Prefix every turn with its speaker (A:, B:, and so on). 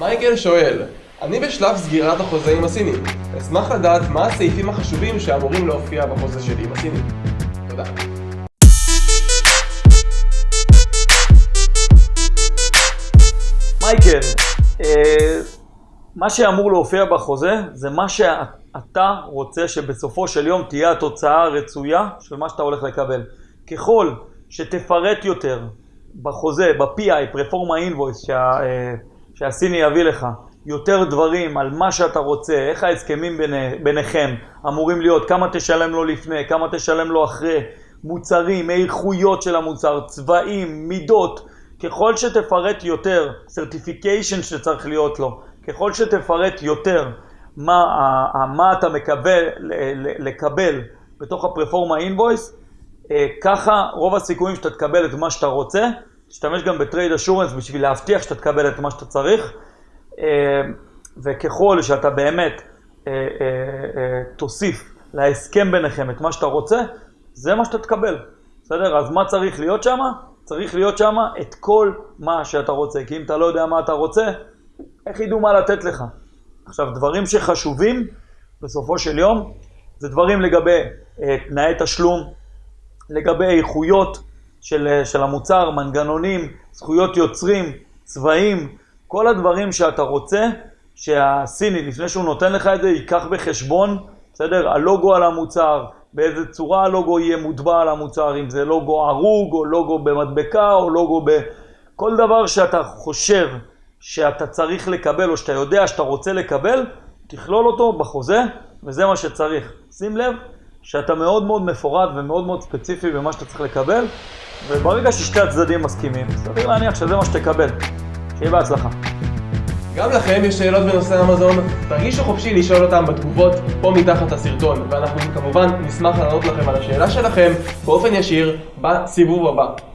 A: מייקל שואל, אני בשלב סגירת החוזה עם הסינים. אשמח לדעת מה הסעיפים החשובים שאמורים להופיע בחוזה שלי עם הסינים. תודה.
B: מייקל, אה, מה שאמור להופיע בחוזה זה מה שאתה רוצה שבסופו של יום תהיה התוצאה הרצויה של מה שאתה הולך לקבל. ככל שתפרט יותר בחוזה, ב-PI, פרפורמה אינבויס, שה, אה, שהסיני יביא לך, יותר דברים על מה שאתה רוצה, איך ההסכמים ביני, ביניכם אמורים להיות, כמה תשלם לו לפני, כמה תשלם לו אחרי, מוצרים, איכויות של המוצר, צבעים, מידות, ככל שתפרט יותר, certification שצריך להיות לו, ככל שתפרט יותר מה, מה אתה מקבל, לקבל בתוך הפרפורמה אינבויס, ככה רוב הסיכויים שאתה תקבל את מה שאתה רוצה, תשתמש גם בטרייד אשורנס בשביל להבטיח שאתה תקבל את מה שאתה צריך, וככל שאתה באמת תוסיף להסכם ביניכם את מה שאתה רוצה, זה מה שאתה תקבל, בסדר? אז מה צריך להיות שם? צריך להיות שם את כל מה שאתה רוצה, כי אם אתה לא יודע מה אתה רוצה, איך ידעו מה לתת לך? עכשיו, דברים שחשובים בסופו של יום, זה דברים לגבי אה, תנאי תשלום, לגבי איכויות של, של המוצר, מנגנונים, זכויות יוצרים, צבעים, כל הדברים שאתה רוצה שהסיני, לפני שהוא נותן לך את זה, ייקח בחשבון, בסדר? הלוגו על המוצר, באיזה צורה הלוגו יהיה מוטבע על המוצר, אם זה לוגו ערוג, או לוגו במדבקה, או לוגו ב... כל דבר שאתה חושב שאתה צריך לקבל, או שאתה יודע שאתה רוצה לקבל, תכלול אותו בחוזה, וזה מה שצריך. שים לב שאתה מאוד מאוד מפורט ומאוד מאוד ספציפי במה שאתה צריך לקבל, וברגע ששתי הצדדים מסכימים, סביר להניח שזה מה שתקבל. שיהיה בהצלחה.
A: גם לכם יש שאלות בנושא אמזון? תרגישו חופשי לשאול אותם בתגובות פה מתחת הסרטון, ואנחנו כמובן נשמח לענות לכם על השאלה שלכם באופן ישיר בסיבוב הבא.